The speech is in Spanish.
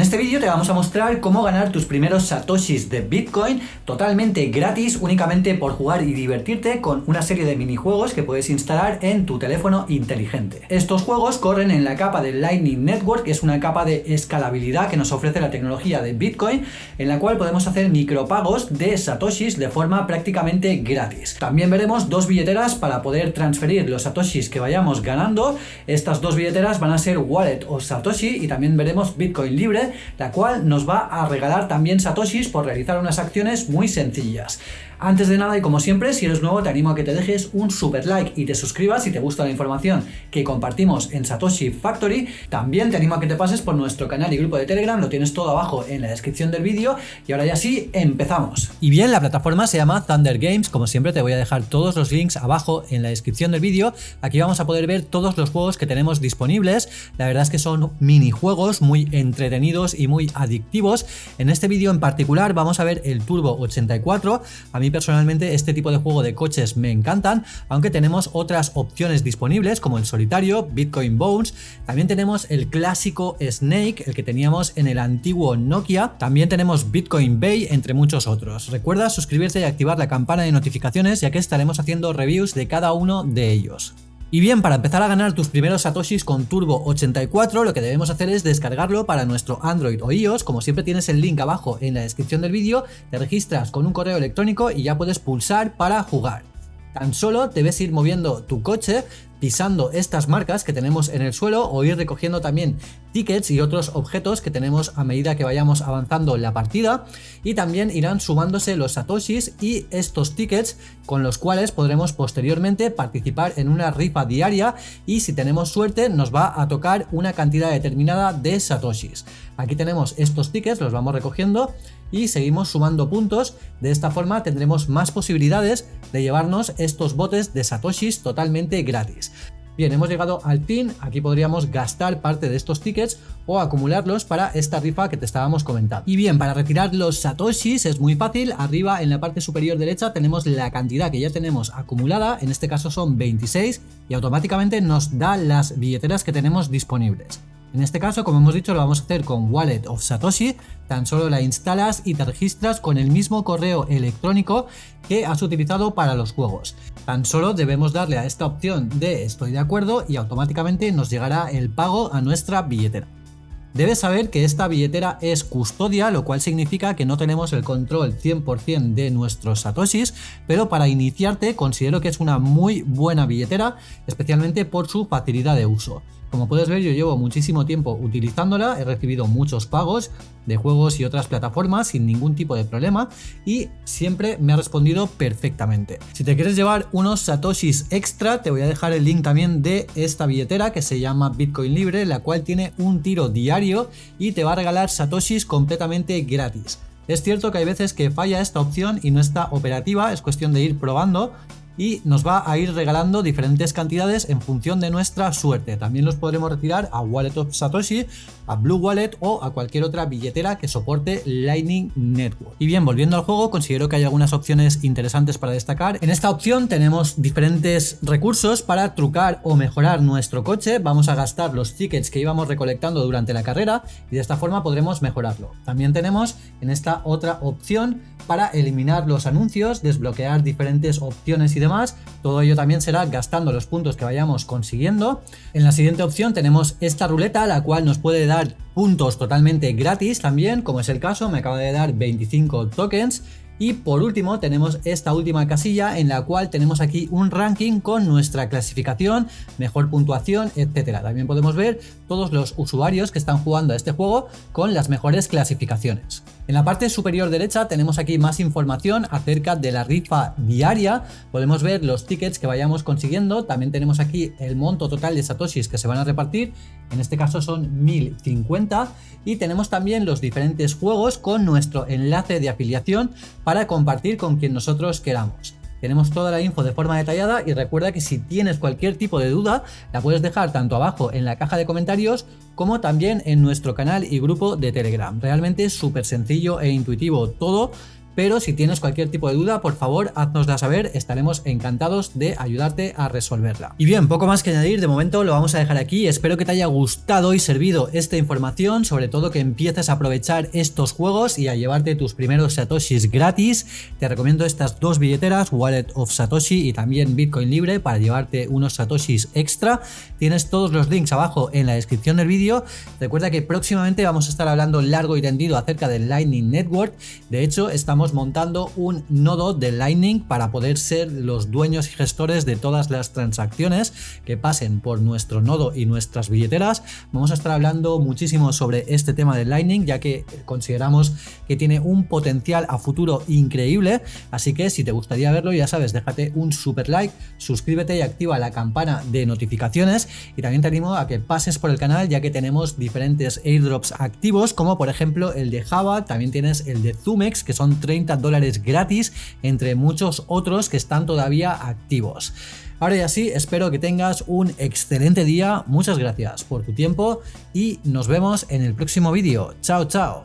En este vídeo te vamos a mostrar cómo ganar tus primeros satoshis de Bitcoin totalmente gratis únicamente por jugar y divertirte con una serie de minijuegos que puedes instalar en tu teléfono inteligente. Estos juegos corren en la capa de Lightning Network, que es una capa de escalabilidad que nos ofrece la tecnología de Bitcoin, en la cual podemos hacer micropagos de satoshis de forma prácticamente gratis. También veremos dos billeteras para poder transferir los satoshis que vayamos ganando. Estas dos billeteras van a ser Wallet o Satoshi y también veremos Bitcoin libre, la cual nos va a regalar también satoshis por realizar unas acciones muy sencillas. Antes de nada y como siempre, si eres nuevo te animo a que te dejes un super like y te suscribas si te gusta la información que compartimos en Satoshi Factory. También te animo a que te pases por nuestro canal y grupo de Telegram, lo tienes todo abajo en la descripción del vídeo. Y ahora ya sí, empezamos. Y bien, la plataforma se llama Thunder Games, como siempre te voy a dejar todos los links abajo en la descripción del vídeo. Aquí vamos a poder ver todos los juegos que tenemos disponibles. La verdad es que son minijuegos muy entretenidos y muy adictivos. En este vídeo en particular vamos a ver el Turbo 84. A mí personalmente este tipo de juego de coches me encantan, aunque tenemos otras opciones disponibles como el solitario, Bitcoin Bones, también tenemos el clásico Snake, el que teníamos en el antiguo Nokia, también tenemos Bitcoin Bay, entre muchos otros. Recuerda suscribirte y activar la campana de notificaciones ya que estaremos haciendo reviews de cada uno de ellos. Y bien, para empezar a ganar tus primeros satoshis con Turbo 84, lo que debemos hacer es descargarlo para nuestro Android o iOS, como siempre tienes el link abajo en la descripción del vídeo, te registras con un correo electrónico y ya puedes pulsar para jugar. Tan solo debes ir moviendo tu coche pisando estas marcas que tenemos en el suelo o ir recogiendo también tickets y otros objetos que tenemos a medida que vayamos avanzando la partida y también irán sumándose los satoshis y estos tickets con los cuales podremos posteriormente participar en una rifa diaria y si tenemos suerte nos va a tocar una cantidad determinada de satoshis. Aquí tenemos estos tickets, los vamos recogiendo y seguimos sumando puntos, de esta forma tendremos más posibilidades de llevarnos estos botes de satoshis totalmente gratis. Bien, hemos llegado al fin, aquí podríamos gastar parte de estos tickets o acumularlos para esta rifa que te estábamos comentando. Y bien, para retirar los satoshis es muy fácil, arriba en la parte superior derecha tenemos la cantidad que ya tenemos acumulada, en este caso son 26 y automáticamente nos da las billeteras que tenemos disponibles. En este caso, como hemos dicho, lo vamos a hacer con Wallet of Satoshi, tan solo la instalas y te registras con el mismo correo electrónico que has utilizado para los juegos. Tan solo debemos darle a esta opción de estoy de acuerdo y automáticamente nos llegará el pago a nuestra billetera. Debes saber que esta billetera es custodia, lo cual significa que no tenemos el control 100% de nuestros satoshis, pero para iniciarte considero que es una muy buena billetera, especialmente por su facilidad de uso. Como puedes ver yo llevo muchísimo tiempo utilizándola, he recibido muchos pagos de juegos y otras plataformas sin ningún tipo de problema y siempre me ha respondido perfectamente. Si te quieres llevar unos satoshis extra te voy a dejar el link también de esta billetera que se llama Bitcoin Libre, la cual tiene un tiro diario y te va a regalar satoshis completamente gratis. Es cierto que hay veces que falla esta opción y no está operativa, es cuestión de ir probando y nos va a ir regalando diferentes cantidades en función de nuestra suerte. También los podremos retirar a Wallet of Satoshi, a Blue Wallet o a cualquier otra billetera que soporte Lightning Network. Y bien, volviendo al juego, considero que hay algunas opciones interesantes para destacar. En esta opción tenemos diferentes recursos para trucar o mejorar nuestro coche. Vamos a gastar los tickets que íbamos recolectando durante la carrera y de esta forma podremos mejorarlo. También tenemos en esta otra opción para eliminar los anuncios, desbloquear diferentes opciones y demás. Todo ello también será gastando los puntos que vayamos consiguiendo. En la siguiente opción tenemos esta ruleta, la cual nos puede dar puntos totalmente gratis también, como es el caso, me acaba de dar 25 tokens. Y por último tenemos esta última casilla en la cual tenemos aquí un ranking con nuestra clasificación, mejor puntuación, etcétera. También podemos ver todos los usuarios que están jugando a este juego con las mejores clasificaciones. En la parte superior derecha tenemos aquí más información acerca de la rifa diaria. Podemos ver los tickets que vayamos consiguiendo. También tenemos aquí el monto total de satoshis que se van a repartir. En este caso son 1050. Y tenemos también los diferentes juegos con nuestro enlace de afiliación compartir con quien nosotros queramos. Tenemos toda la info de forma detallada y recuerda que si tienes cualquier tipo de duda la puedes dejar tanto abajo en la caja de comentarios como también en nuestro canal y grupo de Telegram. Realmente es súper sencillo e intuitivo todo pero si tienes cualquier tipo de duda, por favor, haznosla saber, estaremos encantados de ayudarte a resolverla. Y bien, poco más que añadir, de momento lo vamos a dejar aquí, espero que te haya gustado y servido esta información, sobre todo que empieces a aprovechar estos juegos y a llevarte tus primeros satoshis gratis. Te recomiendo estas dos billeteras, Wallet of Satoshi y también Bitcoin Libre para llevarte unos satoshis extra. Tienes todos los links abajo en la descripción del vídeo. Recuerda que próximamente vamos a estar hablando largo y tendido acerca del Lightning Network. De hecho, estamos montando un nodo de Lightning para poder ser los dueños y gestores de todas las transacciones que pasen por nuestro nodo y nuestras billeteras. Vamos a estar hablando muchísimo sobre este tema de Lightning, ya que consideramos que tiene un potencial a futuro increíble. Así que si te gustaría verlo, ya sabes, déjate un super like, suscríbete y activa la campana de notificaciones. Y también te animo a que pases por el canal, ya que tenemos diferentes airdrops activos, como por ejemplo el de Java, también tienes el de Zumex, que son 30 dólares gratis, entre muchos otros que están todavía activos. Ahora y así, espero que tengas un excelente día, muchas gracias por tu tiempo y nos vemos en el próximo vídeo. Chao, chao.